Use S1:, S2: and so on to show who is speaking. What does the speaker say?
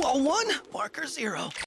S1: Wall one, marker zero.